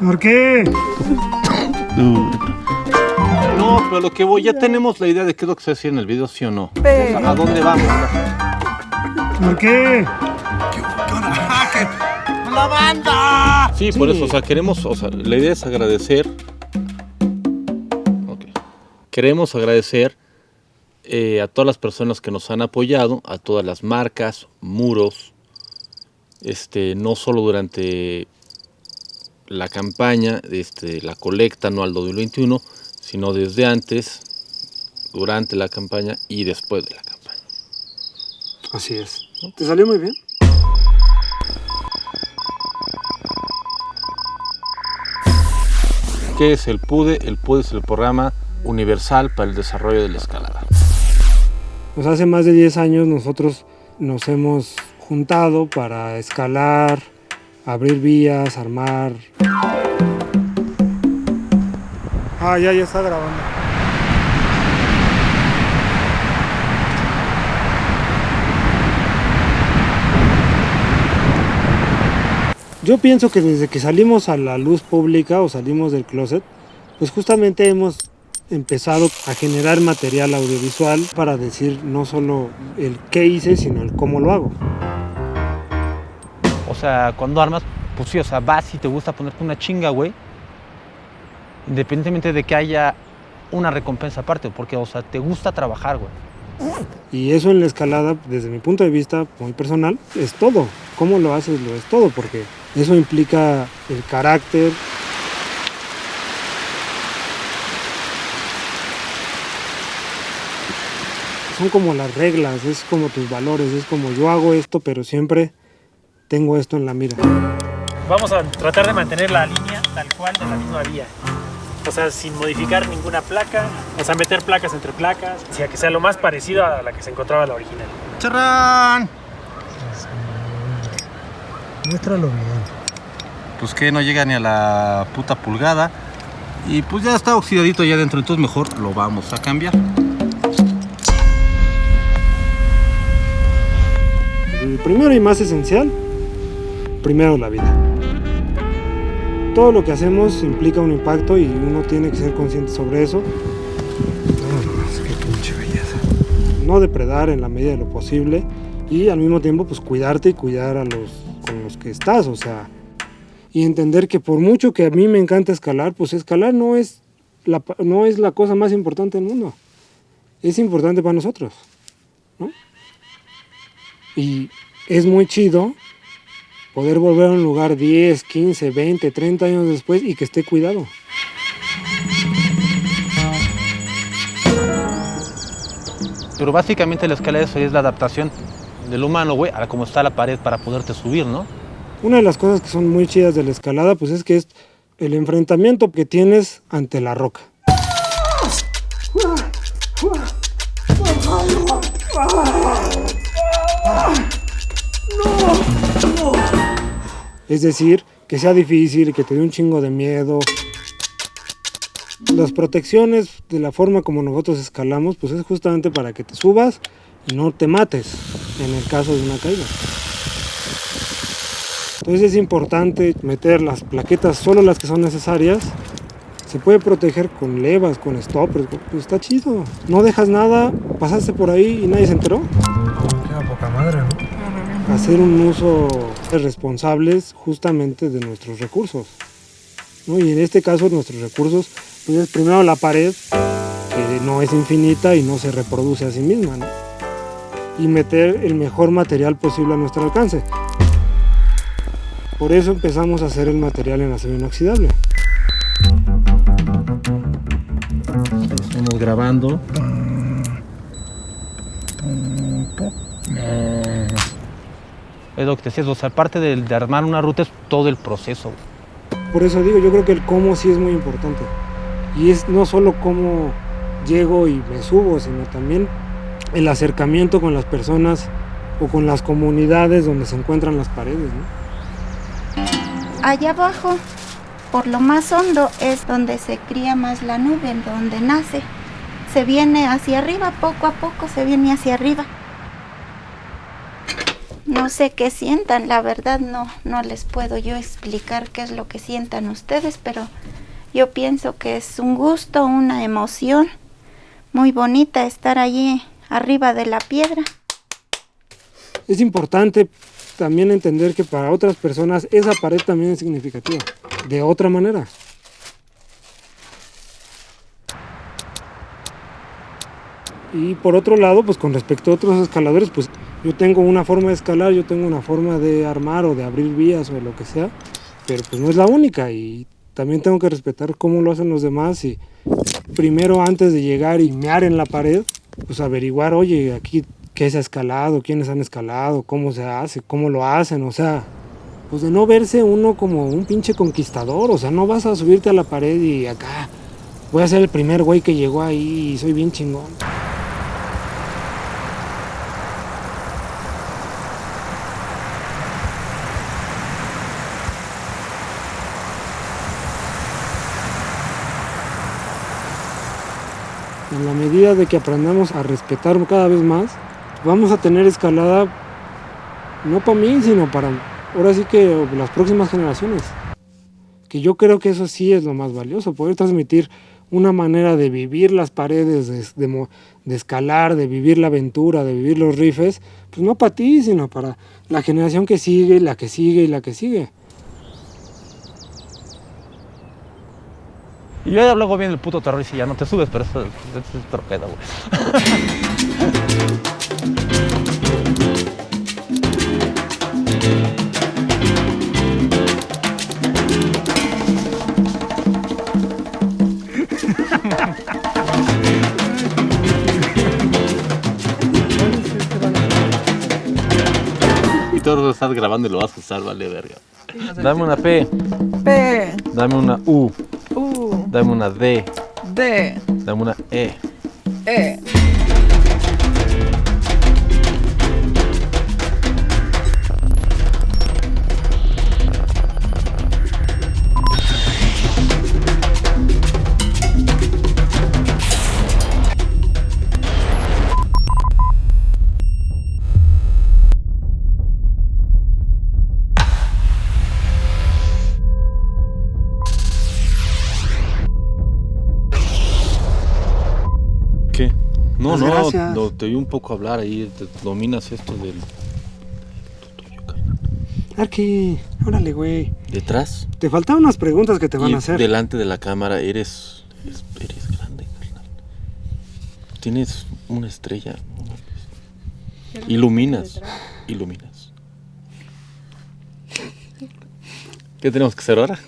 ¿Por qué? No, pero lo que voy, ya tenemos la idea de qué es lo que se hacía en el video, ¿sí o no? O sea, ¿A dónde vamos? ¿Por qué? ¡La banda! Sí, por eso, o sea, queremos, o sea, la idea es agradecer. Ok. Queremos agradecer eh, a todas las personas que nos han apoyado, a todas las marcas, muros, este, no solo durante la campaña, este, la colecta anual 2021, sino desde antes, durante la campaña y después de la campaña. Así es. ¿Te salió muy bien? ¿Qué es el PUDE? El PUDE es el programa universal para el desarrollo de la escalada. Pues hace más de 10 años nosotros nos hemos juntado para escalar, abrir vías, armar. Ah, ya, ya está grabando. Yo pienso que desde que salimos a la luz pública o salimos del closet, pues justamente hemos empezado a generar material audiovisual para decir no solo el qué hice, sino el cómo lo hago. O sea, cuando armas, pues sí, o sea, vas y te gusta ponerte una chinga, güey. Independientemente de que haya una recompensa aparte, porque, o sea, te gusta trabajar, güey. Y eso en la escalada, desde mi punto de vista muy personal, es todo. Cómo lo haces, lo es todo, porque eso implica el carácter. Son como las reglas, es como tus valores, es como yo hago esto, pero siempre tengo esto en la mira. Vamos a tratar de mantener la línea tal cual de la misma vía. O sea, sin modificar ninguna placa, o sea, meter placas entre placas, o sea, que sea lo más parecido a la que se encontraba la original. ¡Charrán! Muéstralo bien. Pues que no llega ni a la puta pulgada. Y pues ya está oxidadito ya dentro, entonces mejor lo vamos a cambiar. El primero y más esencial, primero la vida. Todo lo que hacemos implica un impacto y uno tiene que ser consciente sobre eso. No depredar en la medida de lo posible y al mismo tiempo pues cuidarte y cuidar a los con los que estás, o sea, y entender que por mucho que a mí me encanta escalar, pues escalar no es la, no es la cosa más importante del mundo. Es importante para nosotros, ¿no? Y es muy chido poder volver a un lugar 10, 15, 20, 30 años después y que esté cuidado. Pero básicamente la escalera eso es la adaptación del humano, güey, a cómo está la pared para poderte subir, ¿no? Una de las cosas que son muy chidas de la escalada, pues es que es el enfrentamiento que tienes ante la roca. Es decir, que sea difícil, que te dé un chingo de miedo. Las protecciones de la forma como nosotros escalamos, pues es justamente para que te subas y no te mates en el caso de una caída. Entonces es importante meter las plaquetas, solo las que son necesarias. Se puede proteger con levas, con stoppers, pues está chido. No dejas nada, pasaste por ahí y nadie se enteró. Queda poca madre, ¿no? Hacer un uso responsable justamente de nuestros recursos. ¿no? Y en este caso nuestros recursos, pues es primero la pared, que no es infinita y no se reproduce a sí misma. ¿no? Y meter el mejor material posible a nuestro alcance. Por eso empezamos a hacer el material en acero inoxidable. Estamos grabando. Es lo que te decías, o sea, parte de, de armar una ruta es todo el proceso. Por eso digo, yo creo que el cómo sí es muy importante. Y es no solo cómo llego y me subo, sino también el acercamiento con las personas o con las comunidades donde se encuentran las paredes. ¿no? Allá abajo, por lo más hondo, es donde se cría más la nube, donde nace. Se viene hacia arriba, poco a poco se viene hacia arriba. Sé qué sientan, la verdad no, no les puedo yo explicar qué es lo que sientan ustedes, pero yo pienso que es un gusto, una emoción muy bonita estar allí arriba de la piedra. Es importante también entender que para otras personas esa pared también es significativa, de otra manera. Y por otro lado, pues con respecto a otros escaladores, pues yo tengo una forma de escalar, yo tengo una forma de armar o de abrir vías o lo que sea, pero pues no es la única y también tengo que respetar cómo lo hacen los demás y primero antes de llegar y mear en la pared, pues averiguar, oye, aquí qué se ha escalado, quiénes han escalado, cómo se hace, cómo lo hacen, o sea, pues de no verse uno como un pinche conquistador, o sea, no vas a subirte a la pared y acá voy a ser el primer güey que llegó ahí y soy bien chingón. En la medida de que aprendamos a respetar cada vez más, vamos a tener escalada no para mí, sino para ahora sí que las próximas generaciones. Que yo creo que eso sí es lo más valioso, poder transmitir una manera de vivir las paredes, de, de, de escalar, de vivir la aventura, de vivir los rifes, pues no para ti, sino para la generación que sigue, la que sigue y la que sigue. Y yo luego viene el puto terror y si ya no te subes, pero eso, eso es otro pedo, güey. Y todo lo estás grabando y lo vas a usar, vale verga. Dame una P, P, dame una U, dame una D, D, dame una E. E. No, no, gracias. no, te oí un poco hablar ahí, te dominas esto del... Arqui, órale, güey. Detrás Te faltan unas preguntas que te van y a hacer. delante de la cámara eres, eres, eres grande, carnal. Tienes una estrella. Iluminas, iluminas. ¿Qué tenemos que hacer ahora?